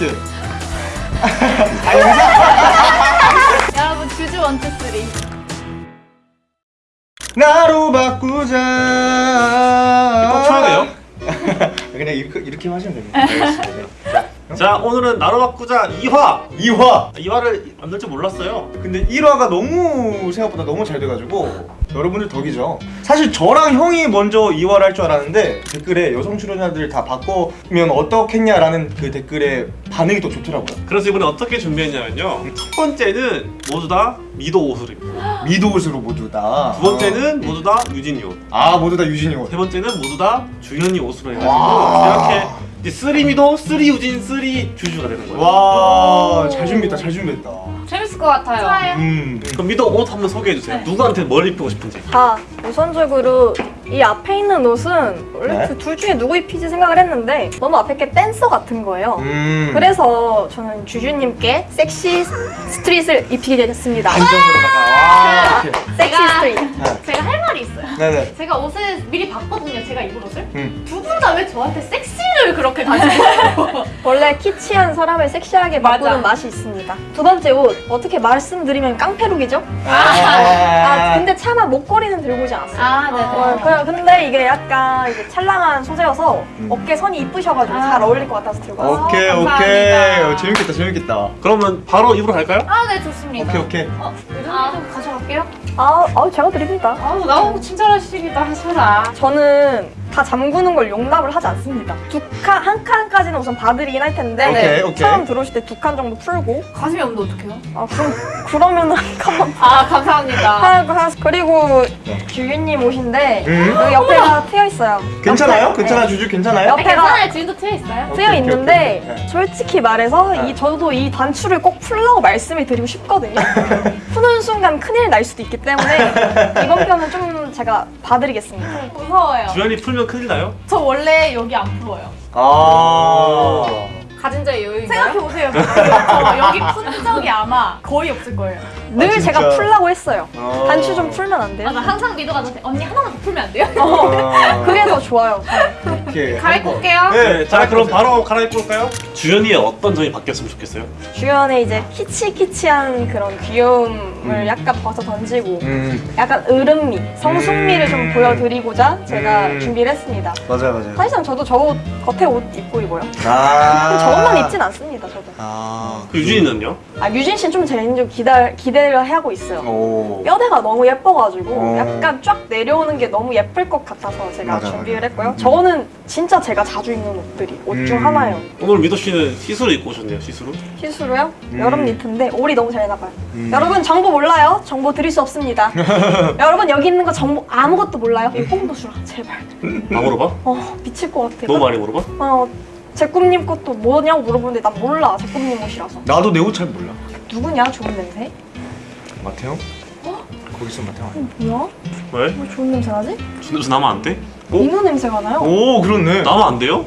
어떻게? 여러분 주주 one two three. 나로 바꾸자. 꼭 쳐야 돼요? 그냥 이렇게 이렇게 하시면 됩니다. 알겠습니다. 네. 자 오늘은 나로 바꾸자 2화 2화. 2화를 만들 줄 몰랐어요 근데 1화가 너무 생각보다 너무 잘 돼가지고 여러분들 덕이죠. 사실 저랑 형이 먼저 2화를 할 줄 알았는데 댓글에 여성 출연자들 다 바꾸면 어떻겠냐라는 그 댓글에 반응이 더 좋더라고요. 그래서 이번에 어떻게 준비했냐면요 첫 번째는 모두 다 미도 옷으로입니다 미도 옷으로 모두 다. 두 번째는 모두 다 유진이 옷아 모두 다 유진이 옷. 세 번째는 모두 다 주현이 옷으로 해가지고 와. 이렇게 이제 three 미도, three 유진, three 주주가 되는 거예요 와, 잘 준비했다, 잘 준비했다. 재밌을 것 같아요. 좋아요. 음. 그럼 미도 옷 한번 소개해 주세요 네. 누구한테 뭘 입히고 싶은지 자, 우선적으로 이 앞에 있는 옷은 원래 네? 그둘 중에 누구 입히지 생각을 했는데 너무 앞에 게 댄서 같은 거예요. 음. 그래서 저는 주주님께 섹시 스트릿을 입히게 됐습니다. 안전으로다가. 와, 이렇게. 섹시 제가- street. 제가 할 말이 있어요. 네네. 제가 옷을 미리 봤거든요. 제가 입을 옷을. 음. 두분 다 왜 저한테 섹시를 그렇게 가지고 원래 키치한 사람을 섹시하게. 바꾸는 맛이 있습니다. 두 번째 옷 어떻게 말씀드리면 깡패룩이죠? 아, 아, 근데 차마 목걸이는 들고 오지 않았어요. 아, 네. 어, 그- 근데 이게 약간 이게 찰랑한 소재여서 음. 어깨 선이 이쁘셔가지고 아. 잘 어울릴 것 같아서 들고 왔어요. 오케이, 아, 오케이. 감사합니다. 어, 재밌겠다, 재밌겠다. 그러면 바로 입으로 갈까요? 아, 네, 좋습니다. 오케이, 오케이. 어, 아, 좀 가져갈게요. 아, 아, 제가 드립니다. 아우, 너무 친절하시기도 하셔라. 저는 다 잠그는 걸 용납을 하지 않습니다. 두 칸, 한 칸까지는 우선 봐드리긴 할 텐데 오케이, 오케이. 처음 들어오실 때 두 칸 정도 풀고 가슴이 없는데 어떡해요? 아, 그럼, 그러면 한 칸만 아, 감사합니다. 하고 하 그리고 네. 규윤님 옷인데 음? 여기 옆에가 트여 있어요. 괜찮아요? 옆에, 괜찮아, 네. 주주 괜찮아요? 옆- 아, 괜찮아요. 지금도 트여 있어요. 트여 오케이, 있는데 오케이. 네. 솔직히 말해서 네. 이 저도 이 단추를 꼭 풀라고 말씀을 드리고 싶거든요. 순간 큰일 날 수도 있기 때문에 이번 편은 좀 제가 봐드리겠습니다. 무서워요. 주현이 풀면 큰일 나요? 저 원래 여기 안 풀어요. 아. 가진 자의 여유인가요? 생각해보세요. 저 여기 푼 적이 아마 거의 없을 거예요. 늘 아? 제가 풀라고 했어요. 어. 단추 좀 풀면 안 돼요? 맞아, 항상 미도가 저한테 언니 하나만 더 풀면 안 돼요? 아. 그게 더 좋아요. 오케이. 갈아입고 올게요. 네, 자 그럼 바로 갈아입고 올까요? 주현이의 어떤 점이 바뀌었으면 좋겠어요? 주연의 이제 키치키치한 그런 귀여움을 음. 약간 벗어 던지고 음, 약간 으름미, 성숙미를 좀 음. 보여드리고자 제가 음. 준비를 했습니다. 맞아요, 맞아요. 사실상 저도 저 옷, 겉에 옷 입고 입어요. 아. 저 옷만 입진 않습니다, 저도. 아. 그 유진이는요? 아, 유진 씨는 좀 제가 좀 기대, 기대를 하고 있어요. 오. 뼈대가 너무 예뻐가지고 어. 약간 쫙 내려오는 게 너무 예쁠 것 같아서 제가 맞아, 준비를 맞아. 했고요. 저는 진짜 제가 자주 입는 옷들이 옷중 음. 하나예요. 오늘 미도 씨는 시스루 입고 오셨네요 시스루 시스루요? 음. 여름 니트인데 올이 너무 잘 나가요. 음. 여러분 정보 몰라요? 정보 드릴 수 없습니다. 여러분 여기 있는 거 정보 아무것도 몰라요? 이 뽕도수라 제발. 다 물어봐? 어 미칠 것 같아. 너무 많이 물어봐? 어 제꿈님 것도 뭐냐고 물어보는데 나 몰라 제꿈님 옷이라서. 나도 내 옷 잘 몰라. 누구냐 좋은 냄새? 마태형? 거기 있어, 마태형. 뭐야? 왜? 왜 좋은 냄새 나지? 준우수 나면 안 돼? 민호 냄새가 나요. 오, 그렇네. 나면 안 돼요?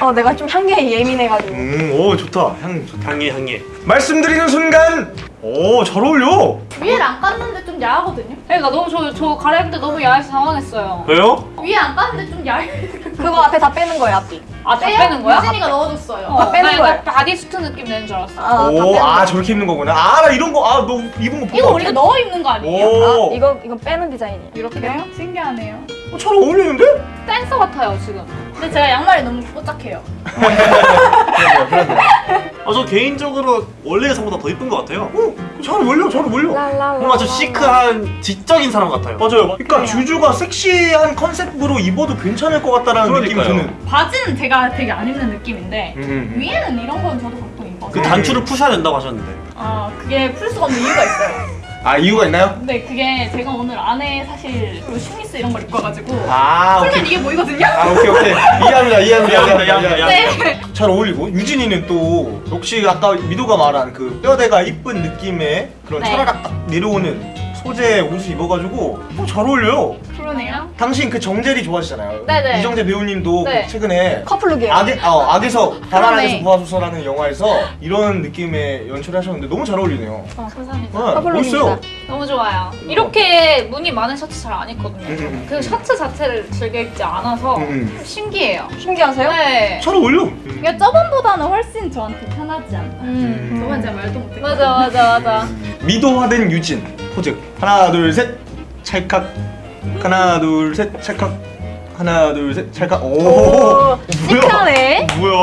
어 내가 좀 향기에 예민해가지고. 음, 오, 좋다. 향 좋다. 향해 향해 말씀드리는 순간, 오, 잘 어울려. 위에를 안 깠는데 좀 야하거든요? 그러니까 너무 저, 저 갈아입을 때 너무 야해서 당황했어요. 왜요? 위에 안 깠는데 좀 야해. 그거 앞에 다 빼는 거예요 앞뒤. 아, 다 빼는 거야? 유진이가 넣어줬어요. 아, 빼는 나 거예요. 이거 bodysuit 느낌 내는 줄 알았어. 아, 다 오, 빼는 아, 거. 저렇게 입는 거구나. 아, 나 이런 거, 아, 너 입은 거 보고. 이거 우리가 넣어 입는 거 아니에요? 오, 아, 이거 이거 빼는 디자인이에요. 이렇게요? 신기하네요. 어, 잘 어울리는데? 댄서 같아요, 지금. 근데 제가 양말이 너무 뽀짝해요. 아 저 개인적으로 원래 의상보다 더 이쁜 것 같아요 오, 잘 어울려, 잘 어울려. 뭔가 좀 시크한 지적인 사람 같아요 맞아요. 그러니까 주주가 섹시한 컨셉으로 입어도 괜찮을 것 같다라는 느낌이. 드는. 바지는 제가 되게 안 입는 느낌인데 음. 위에는 이런 건 저도 가끔 입어서 그 단추를 푸셔야 된다고 하셨는데 아 그게 풀 수가 없는 이유가 있어요. 아, 이유가 있나요? 근데 그게 제가 오늘 안에 사실 그 슈미즈 이런 걸 입고 와가지고 아, 오케이. 풀면 이게 보이거든요. 아, 오케이, 오케이. 이해합니다, 이해합니다, 이해합니다, 이해합니다, 네. 잘 어울리고 유진이는 또 역시 아까 미도가 말한 그 뼈대가 이쁜 느낌의 그런 네. 차라락 딱 내려오는 소재 옷을 입어가지고 어, 잘 어울려요. 그러네요. 당신 그 정재리 좋아하시잖아요. 네네. 이정재 배우님도 네. 그 최근에 커플룩이에요. 악의, 어, 악에서 바람에서 그러네. 구하소서라는 영화에서 이런 느낌의 연출을 하셨는데 너무 잘 어울리네요. 감사합니다. 네, 커플룩입니다. 멋있어요. 너무 좋아요. 이렇게 무늬 많은 셔츠 잘 안 입거든요. 음, 음. 그 셔츠 자체를 즐겨 입지 않아서 음, 음. 신기해요. 신기하세요? 네. 잘 어울려. 음. 이게 저번보다는 훨씬 저한테 편하지 않나? 음. 저번 제가 말도 못했고 맞아 맞아 맞아. 미도화된 유진 포즈 하나 둘 셋 찰칵 하나 둘 셋 찰칵. 하나 둘 셋 찰칵. 오, 뭐야? 시크하네. 뭐야?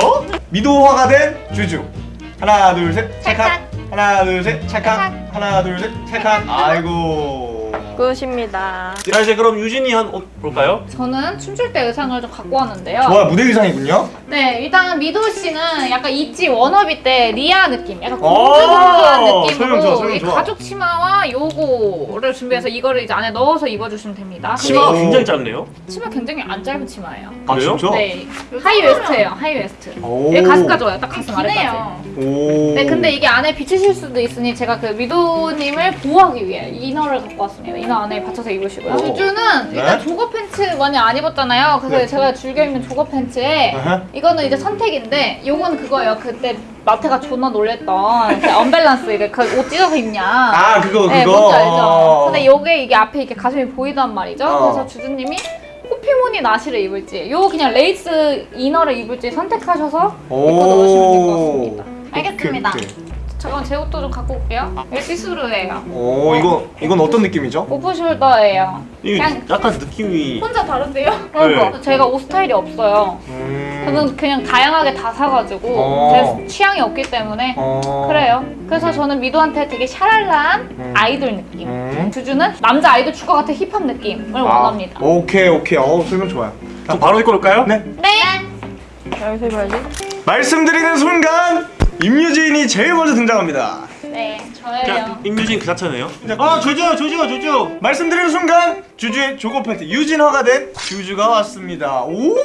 미도화가 된 주주. 하나 둘 셋 찰칵. 하나 둘 셋 찰칵. 하나 둘 셋 찰칵. 아이고 good입니다. 자 이제 그럼 유진이 한 옷 볼까요? 저는 춤출 때 의상을 좀 갖고 왔는데요. 좋아요 무대 의상이군요 네, 일단 미도 씨는 약간 있지 워너비 때 리아 느낌, 약간 오, 공주공주한 설명 느낌으로 좋아, 설명 이 좋아. 가죽 치마와 요거를 준비해서 이거를 이제 안에 넣어서 입어주시면 됩니다. 치마가 오. 굉장히 짧네요. 치마 굉장히 안 짧은 치마예요. 아 그래요? 진짜? 네, high waist예요, high waist. 오. 여기 가슴까지 와요, 딱 가슴 아래까지. 기네요. 오. 네, 근데 이게 안에 비치실 수도 있으니 제가 그 미도님을 보호하기 위해 inner를 갖고 왔습니다. inner 안에 받쳐서 입으시고요. 오. 주주는 일단 네. jogger pants 많이 안 입었잖아요. 그래서 네. 제가 즐겨 입는 jogger pants에 아하. 이거는 이제 선택인데 요건 그거예요. 그때 마태가 존나 놀랬던 그 언밸런스 이게 그옷 찢어서 입냐. 아 그거 그거 네, 뭔지 알죠? 어. 근데 요게 이게 앞에 이렇게 가슴이 보이단 말이죠. 어. 그래서 주주님이 호피무늬 나시를 입을지 요 그냥 레이스 inner를 입을지 선택하셔서 입고 넣으시면 될 것 같습니다. 알겠습니다. 오케이, 오케이. 잠깐 제 옷도 좀 갖고 올게요. 이게 시스루예요. 오 이거 이건 어떤 느낌이죠? off shoulder예요. 이게 그냥 약간 느낌이 혼자 다른데요? 그러니까 제가 옷 스타일이 없어요. 음. 저는 그냥 다양하게 다 사가지고 어. 제 취향이 없기 때문에 어. 그래요. 그래서 저는 미도한테 되게 샤랄란 음. 아이돌 느낌. 음. 주주는 남자 아이돌 축구 같은 힙합 느낌을 아, 원합니다. 오케이 오케이 어 설명 좋아요. 좀 바로 입고 올까요? 네. 네. 여기서 입어야지. 말씀드리는 순간 임유진이 제일 먼저 등장합니다. 네, 저예요. 임유진 그 자체네요. 아 조조 조조 조조. 말씀드리는 순간 주주의 조거 팬트 유진화가 된 주주가 왔습니다. 오,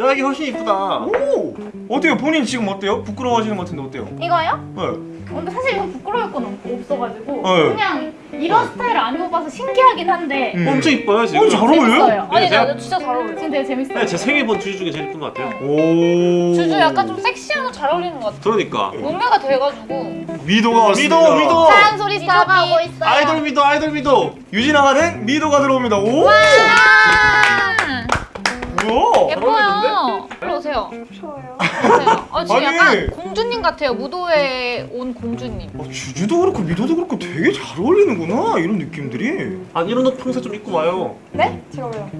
야 이게 훨씬 이쁘다. 오, 어때요? 본인 지금 어때요? 부끄러워하시는 것 같은데 어때요? 이거요? 네. 근데 사실 이거 부끄러울 건 없- 없어가지고 네. 그냥 이런 스타일을 안 입어봐서 신기하긴 한데 음. 엄청 이뻐요 지금. 어, 잘 어울려요? 재밌어요. 아니, 네, 제가- 나 진짜 잘 어울려. 지금 되게 재밌어요. 네, 제 생일 본 주주 중에 제일 이쁜 것 같아요. 오. 주주 약간 좀 섹시한 옷잘 어울리는 것 같아. 그러니까. 몸매가 돼가지고. 미도가 왔습니다. 미도 미도. 한 소리 있어요. 아이돌 미도 아이돌 미도. 유진화가 된 미도가 들어옵니다. 오, 뭐야? 예뻐요. 일로 오세요. 좋아요. 오세요. 어, 지금 아니. 약간 공주님 같아요. 무도에 온 공주님. 어, 주주도 그렇고 미도도 그렇고 되게 잘 어울리는구나 이런 느낌들이. 아 이런 옷 평소에 좀 입고 와요. 네? 제가 왜요?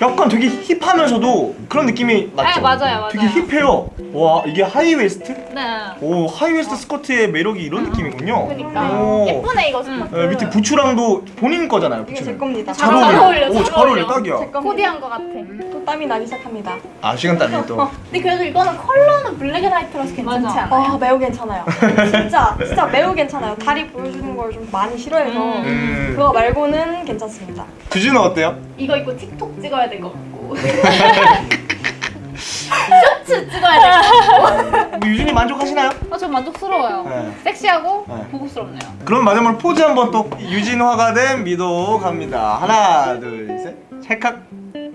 약간 되게 hip하면서도 그런 느낌이 맞죠? 네, 맞아요, 맞아요. 되게 hip해요. 와 이게 high waist? 네. 오 high waist 스커트의 매력이 이런 느낌이군요. 그러니까 오. 예쁘네 이거 스커트. 네, 밑에 부츠랑도 본인 거잖아요. 이게 부츠는. 제 겁니다. 잘, 잘 어울려. 어울려, 오, 잘 잘 어울려. 딱이야. 코디한 것 같아. 또 땀이 나기 시작합니다. 아 시간 땀이 또. 근데 그래도 이거는 컬러는 black and white라서 괜찮지 맞아. 않아요? 아 매우 괜찮아요. 진짜 진짜 매우 괜찮아요. 다리 보여주는 걸 좀 많이 싫어해서 음. 그거 말고는 괜찮습니다. 주주는 어때요? 이거 입고 틱톡 찍어야 될 것 같고 쇼츠 찍어야 될 것 같고 유진이 만족하시나요? 어, 저 만족스러워요. 네. 섹시하고 네. 고급스럽네요. 그럼 마지막으로 포즈 한번 또 유진화가 된 미도 갑니다. 하나 둘 셋. 찰칵.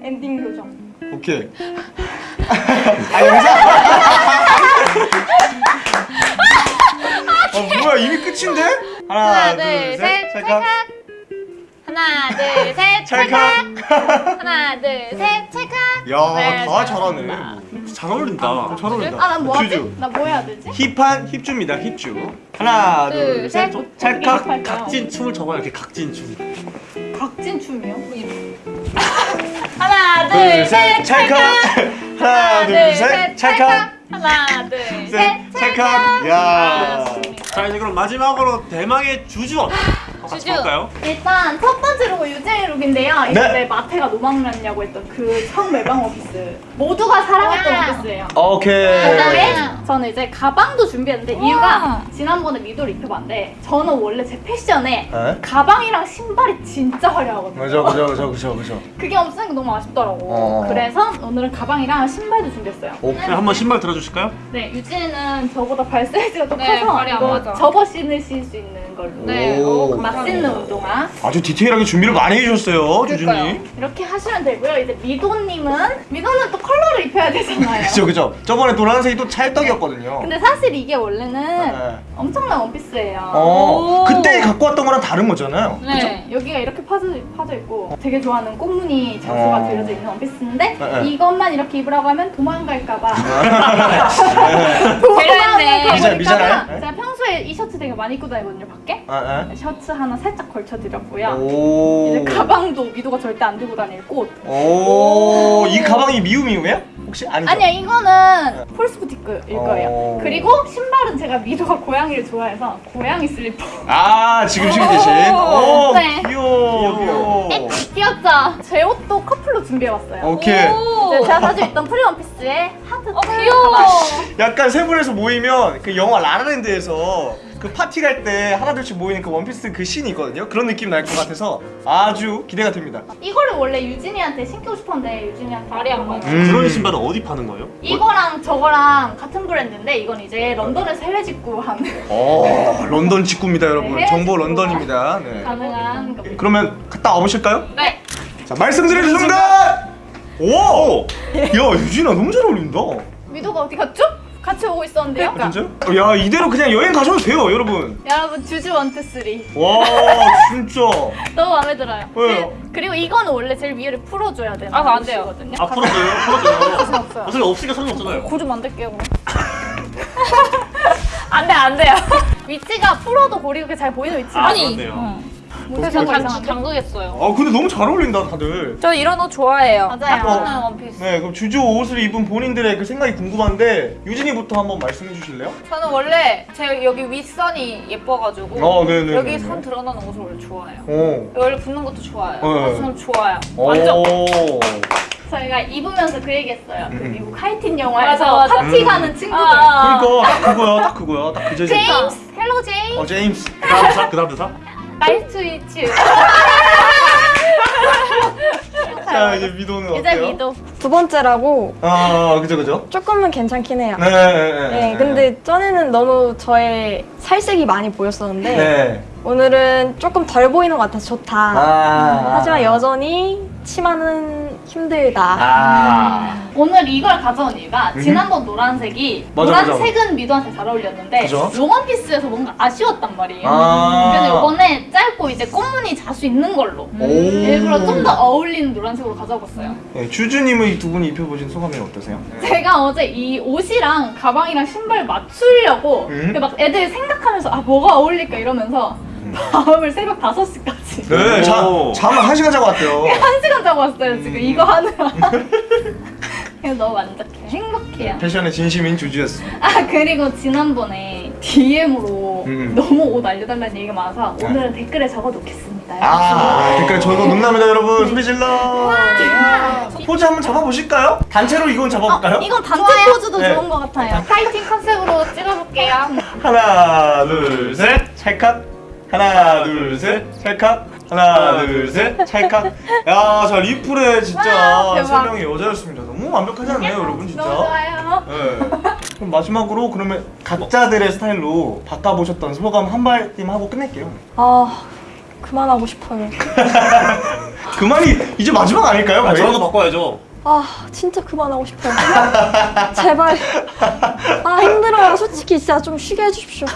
엔딩 요정. 오케이. 아 영상. 어 뭐야 이미 끝인데? 하나, 하나, 둘, 둘, 셋. 셋, 찰칵. 하나, 둘, 셋, 찰칵. 하나, 둘, 셋, 찰칵. 야, 네, 다. 잘하네. 잘 어울린다. 잘 어울린다. 아난 뭐하지? 나 뭐 해야 되지? 힙한 힙주입니다. 힙주. 하나, 둘, 둘, 셋. 셋. 찰칵. 각진 춤을 춰봐요. 이렇게 각진 춤. 각진 춤이요? 하나, 둘, 둘, 셋. 셋, 찰칵. 하나, 둘, 셋. 찰칵. 하나, 둘, 셋. 셋, 찰칵. 야. 자 이제 그럼 마지막으로 대망의 주주 옷. 같이 주주. 볼까요? 일단 첫 번째 룩은 유재희 룩인데요. 네. 이번에 마태가 노망났냐고 했던 그 청매방 오피스. 모두가 사랑했던 와. 오피스예요. 오케이. 그다음에 저는 이제 가방도 준비했는데 우와. 이유가 지난번에 미도를 입혀봤는데 저는 원래 제 패션에 에? 가방이랑 신발이 진짜 화려하거든요. 그죠, 그죠, 그죠, 그죠, 그죠. 그게 없으니까 너무 아쉽더라고. 어. 그래서 오늘은 가방이랑 신발도 준비했어요. 오케이. 네, 한번 신발 들어주실까요? 네, 유진이는 저보다 발 사이즈가 좀 네, 커서 발이 안 이거 맞아. 접어 신으실 수 있는 입는 걸로. 네. 오. 오, 멋있는 운동화. 아주 디테일하게 준비를 많이 해주셨어요. 주준님. 이렇게 하시면 되고요. 이제 미도님은 미도는 또 컬러를 입혀야 되잖아요. 그죠, 그죠. 저번에 노란색이 또 찰떡이었거든요. 근데 사실 이게 원래는 네. 엄청난 원피스예요. 어, 오. 그때 갖고 왔던 거랑 다른 거잖아요. 네. 여기가 이렇게 파져, 파져 있고 되게 좋아하는 꽃무늬 자수가 어. 그려져 있는 원피스인데 네, 네. 이것만 이렇게 입으라고 하면 도망갈까봐 배려했네. 미잘- 미잘해? 네? 제가 평소에 이 셔츠 되게 많이 입고 다니거든요 밖에 아, 셔츠 하나 살짝 걸쳐드렸고요 아. 오. 이제 가방도 미도가 절대 안 들고 다닐 꽃 오. 이 가방이 미우미우예요? 혹시 아니죠? 아니야 이거는 폴스부티크일 거예요 어. 그리고 신발은 제가 미도가 고양이를 좋아해서 고양이 슬리퍼 아, 지금 신고 계신. 오, 네. 귀여워, 귀여워. 귀엽죠? 제 옷도 커플로 준비해왔어요 오케이. 오. 제가 자주 입던 프리 원피스에 하트 어, 귀여워. 약간 세 분에서 모이면 그 영화 라라랜드에서 그 파티 갈 때 하나둘씩 모이는 그 원피스 그 씬이 있거든요. 그런 느낌 날 것 같아서 아주 기대가 됩니다. 이거를 원래 유진이한테 신기고 싶었는데 유진이한테 발이 안 맞아. 음. 그런 신발은 어디 파는 거예요? 이거랑 저거랑 같은 브랜드인데 이건 이제 런던에서 해외 직구 하는 어, 런던 직구입니다, 여러분. 네, 정보 직구. 런던입니다. 네. 가능한 겁니다. 그러면 갔다 와보실까요? 네. 자, 말씀드리는 순간! 오! 야, 유진아 너무 잘 어울린다. 미도가 어디 갔죠? 같이 오고 있었는데요. 아, 진짜요? 어, 야, 이대로 그냥 여행 가셔도 돼요, 여러분. 여러분 주주 one two three 와, 진짜. 너무 마음에 들어요. 왜요? 그- 그리고 이거는 원래 제일 위를 풀어줘야 되는 아, 안 돼요. 아 풀어줘요? 풀어줘요? 없어요. 어차피 없으니까 상관없잖아요 고좀 만들게요 그럼. 안돼 안 돼요. 위치가 풀어도 고리 그렇게 잘 보이는 위치가 아니. 뭐 그래서 이상한데? 장극했어요. 아, 근데 너무 잘 어울린다, 다들. 저 이런 옷 좋아해요. 맞아요. 딱 맞는 원피스. 네, 그럼 주주 옷을 입은 본인들의 그 생각이 궁금한데 유진이부터 한번 말씀해 주실래요? 저는 원래 제 여기 윗선이 예뻐가지고 어, 네네. 여기 선 드러나는 옷을 원래 좋아해요. 오. 원래 붙는 것도 좋아요. 네. 그래서 저는 좋아요. 완전. 오. 저희가 입으면서 그 얘기했어요. 그 음. 미국 하이틴 영화에서 맞아, 맞아. 파티 음. 가는 친구들. 아, 그러니까 딱 그거야, 딱 그거야, 딱 그. 제임스, Hello 제임스, 어, 제임스. 그 다음 대사? 그 다음 대사? Nice to meet you. 자, 이제 미도는 이제 어때요? 미도. 두 번째라고 아, 그죠, 그죠. 조금은 괜찮긴 해요. 네, 네, 네. 네, 근데 전에는 너무 저의 살색이 많이 보였었는데 네. 오늘은 조금 덜 보이는 것 같아서 좋다. 아. 하지만 여전히 치마는 힘들다. 아. 오늘 이걸 가져온 이유가 음. 지난번 노란색이 맞아, 맞아. 노란색은 미도한테 잘 어울렸는데 그죠? 롱원피스에서 뭔가 아쉬웠단 말이에요. 아. 그래서 이번에 짧고 이제 꽃무늬 자수 있는 걸로 오. 일부러 좀 더 어울리는 노란색으로 가져왔어요. 네, 주주님은 이 두 분이 입혀보신 소감이 어떠세요? 제가 어제 이 옷이랑 가방이랑 신발 맞추려고 음. 막 애들 생각하면서 아 뭐가 어울릴까 이러면서 밤을 새벽 5시까지 네, 자, 오. 잠을 한 시간 자고 왔대요. 한 시간 자고 왔어요 지금 음. 이거 하느라 그래서 너무 만족해요 행복해요 패션의 진심인 주주였습니다. 아 그리고 지난번에 DM으로 음. 너무 옷 알려달라는 얘기가 많아서 오늘은 댓글에 적어놓겠습니다 아, 댓글 농담이다 여러분 소리 질러. 포즈 한번 잡아보실까요? 단체로 이건 잡아볼까요? 어, 이건 단체 포즈도 네. 좋은 것 같아요 파이팅 컨셉으로 찍어볼게요 하나, 둘, 셋, 찰칵. 하나, 둘, 셋, 찰칵. 하나, 둘, 셋, 찰칵. 야, 자 리플에 진짜 와, 세 대박. 명이 여자였습니다. 너무 완벽하지 않나요, 여러분 진짜? 너무 좋아요 네. 그럼 마지막으로 그러면 각자들의 스타일로 바꿔보셨던 소감 한 말씀 하고 끝낼게요. 아 그만하고 싶어요. 그만이 이제 마지막 아닐까요? 아, 거 바꿔야죠 아 진짜 그만하고 싶어요. 제발. 아 힘들어요. 솔직히 진짜 좀 쉬게 해주십시오.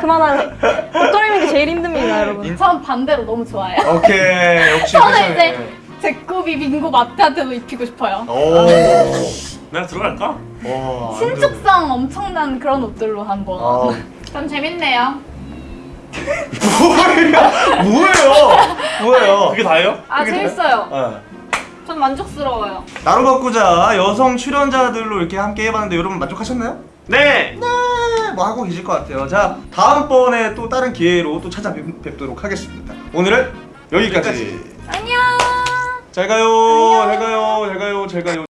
그만할래. 옷걸이는 게 제일 힘듭니다, 여러분. 전 반대로 너무 좋아요 오케이 역시 저는. 이제 제코비 빙고 마트한테도 입히고 싶어요 오. 내가 들어갈까? 와. 신축성 엄청난 그런 옷들로 한번 아. 참 재밌네요 뭐예요? 뭐예요? 뭐예요? 그게 다예요? 아, 그게 재밌어요. 어. 전 만족스러워요. 나로 바꾸자 여성 출연자들로 이렇게 함께 해봤는데 여러분 만족하셨나요? 네! 네, 뭐 하고 계실 것 같아요. 자, 다음번에 또 다른 기회로 또 찾아뵙도록 하겠습니다. 오늘은 여기까지. 안녕. 잘 가요, 잘 가요, 잘 가요, 잘 가요.